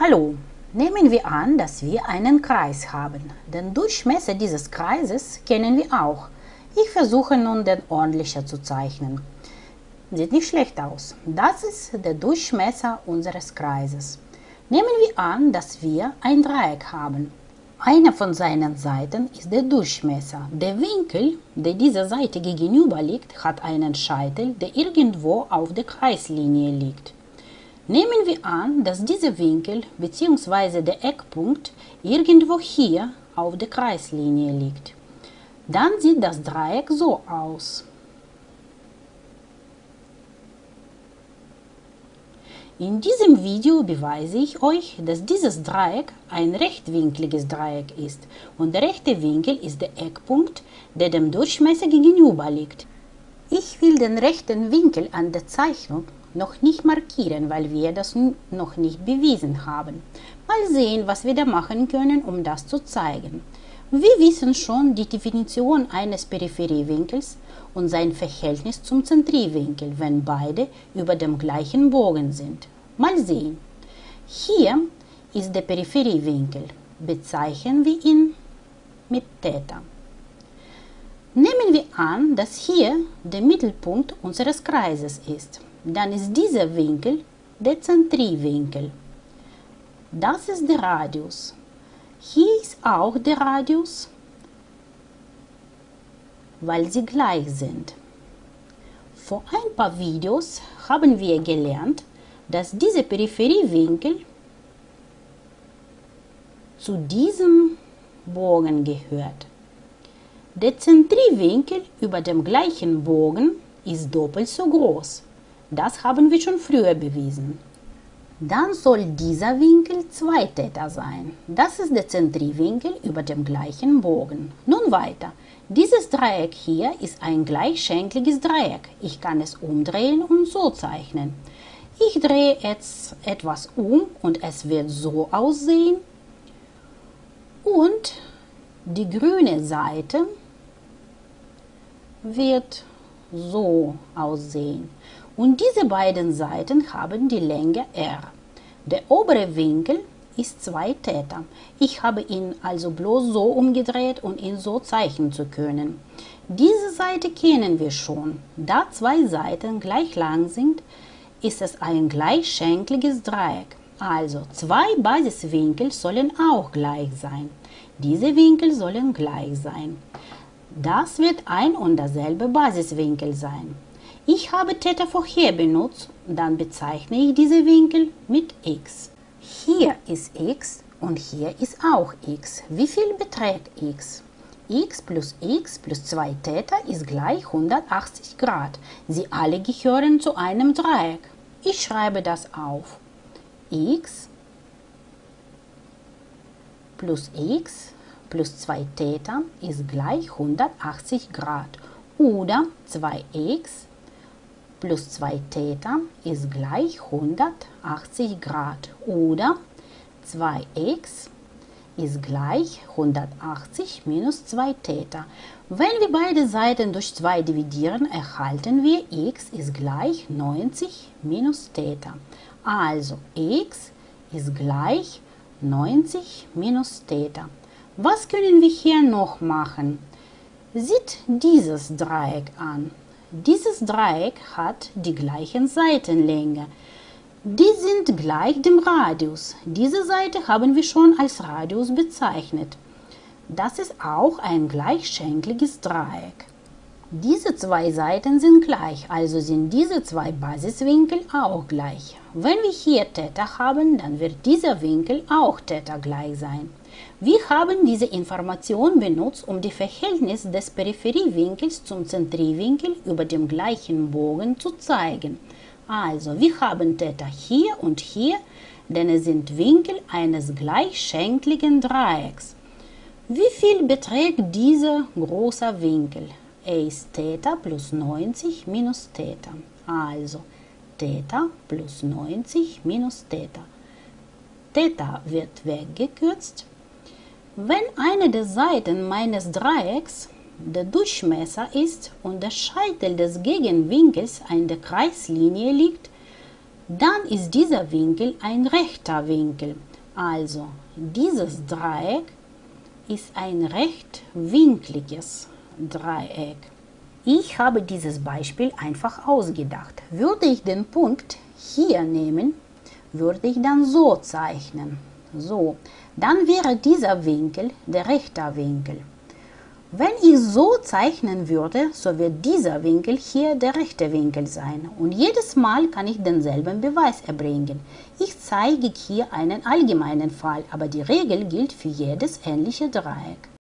Hallo, nehmen wir an, dass wir einen Kreis haben. Den Durchmesser dieses Kreises kennen wir auch. Ich versuche nun, den ordentlicher zu zeichnen. Sieht nicht schlecht aus. Das ist der Durchmesser unseres Kreises. Nehmen wir an, dass wir ein Dreieck haben. Eine von seinen Seiten ist der Durchmesser. Der Winkel, der dieser Seite gegenüber liegt, hat einen Scheitel, der irgendwo auf der Kreislinie liegt. Nehmen wir an, dass dieser Winkel bzw. der Eckpunkt irgendwo hier auf der Kreislinie liegt. Dann sieht das Dreieck so aus. In diesem Video beweise ich euch, dass dieses Dreieck ein rechtwinkliges Dreieck ist und der rechte Winkel ist der Eckpunkt, der dem Durchmesser gegenüber liegt. Ich will den rechten Winkel an der Zeichnung noch nicht markieren, weil wir das noch nicht bewiesen haben. Mal sehen, was wir da machen können, um das zu zeigen. Wir wissen schon die Definition eines Peripheriewinkels und sein Verhältnis zum Zentrierwinkel, wenn beide über dem gleichen Bogen sind. Mal sehen. Hier ist der Peripheriewinkel. Bezeichnen wir ihn mit Theta. Nehmen wir an, dass hier der Mittelpunkt unseres Kreises ist. Dann ist dieser Winkel der Zentrierwinkel. Das ist der Radius. Hier ist auch der Radius, weil sie gleich sind. Vor ein paar Videos haben wir gelernt, dass dieser Peripheriewinkel zu diesem Bogen gehört. Der Zentrierwinkel über dem gleichen Bogen ist doppelt so groß. Das haben wir schon früher bewiesen. Dann soll dieser Winkel 2 Theta sein. Das ist der Zentrierwinkel über dem gleichen Bogen. Nun weiter. Dieses Dreieck hier ist ein gleichschenkliges Dreieck. Ich kann es umdrehen und so zeichnen. Ich drehe jetzt etwas um und es wird so aussehen. Und die grüne Seite wird so aussehen. Und diese beiden Seiten haben die Länge r. Der obere Winkel ist 2 Theta. Ich habe ihn also bloß so umgedreht, um ihn so zeichnen zu können. Diese Seite kennen wir schon. Da zwei Seiten gleich lang sind, ist es ein gleichschenkliges Dreieck. Also zwei Basiswinkel sollen auch gleich sein. Diese Winkel sollen gleich sein. Das wird ein und derselbe Basiswinkel sein. Ich habe Theta vorher benutzt, dann bezeichne ich diese Winkel mit x. Hier ist x und hier ist auch x. Wie viel beträgt x? x plus x plus 2 Theta ist gleich 180 Grad. Sie alle gehören zu einem Dreieck. Ich schreibe das auf. x plus x plus 2 Theta ist gleich 180 Grad. Oder 2x plus 2 Theta ist gleich 180 Grad oder 2x ist gleich 180 minus 2 Theta. Wenn wir beide Seiten durch 2 dividieren, erhalten wir x ist gleich 90 minus Theta. Also x ist gleich 90 minus Theta. Was können wir hier noch machen? Sieht dieses Dreieck an. Dieses Dreieck hat die gleichen Seitenlänge. Die sind gleich dem Radius. Diese Seite haben wir schon als Radius bezeichnet. Das ist auch ein gleichschenkliges Dreieck. Diese zwei Seiten sind gleich, also sind diese zwei Basiswinkel auch gleich. Wenn wir hier Theta haben, dann wird dieser Winkel auch Theta gleich sein. Wir haben diese Information benutzt, um die Verhältnis des Peripheriewinkels zum Zentrierwinkel über dem gleichen Bogen zu zeigen. Also, wir haben Theta hier und hier, denn es sind Winkel eines gleichschenkligen Dreiecks. Wie viel beträgt dieser große Winkel? Er ist Theta plus 90 minus Theta. Also, Theta plus 90 minus Theta. Theta wird weggekürzt wenn eine der Seiten meines Dreiecks der Durchmesser ist und der Scheitel des Gegenwinkels an der Kreislinie liegt, dann ist dieser Winkel ein rechter Winkel. Also dieses Dreieck ist ein rechtwinkliges Dreieck. Ich habe dieses Beispiel einfach ausgedacht. Würde ich den Punkt hier nehmen, würde ich dann so zeichnen. So, dann wäre dieser Winkel der rechte Winkel. Wenn ich so zeichnen würde, so wird dieser Winkel hier der rechte Winkel sein. Und jedes Mal kann ich denselben Beweis erbringen. Ich zeige hier einen allgemeinen Fall, aber die Regel gilt für jedes ähnliche Dreieck.